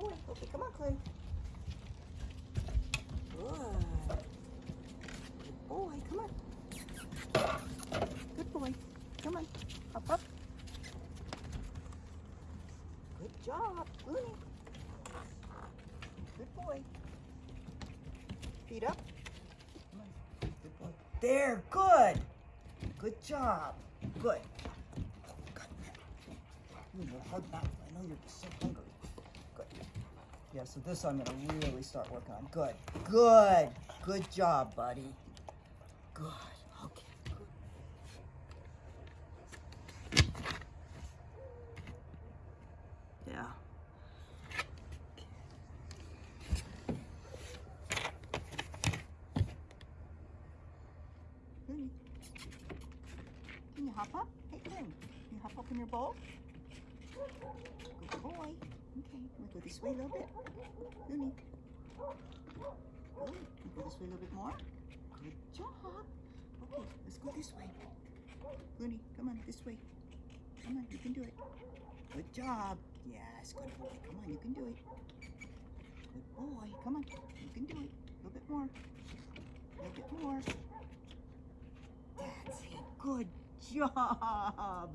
boy. Okay, come on, Clay. Good. Good boy. Come on. Good boy. Come on. Up, up. Good job, Looney. Good boy. Feet up. Good boy. There, good. Good job. Good. Oh, hard mouth. I know you're so hungry. Good. Yeah, so this I'm gonna really start working on. Good. Good. Good job, buddy. Good. Okay. Good. Yeah. Can you hop up? Hey. Can you hop up in your bowl? Good boy. This way a little bit. Looney. Good. We oh, go this way a little bit more. Good job. Okay, let's go this way. Looney, come on, this way. Come on, you can do it. Good job. Yes, good boy. Come on, you can do it. Good boy. Come on, you can do it. A little bit more. A little bit more. That's it. Good job.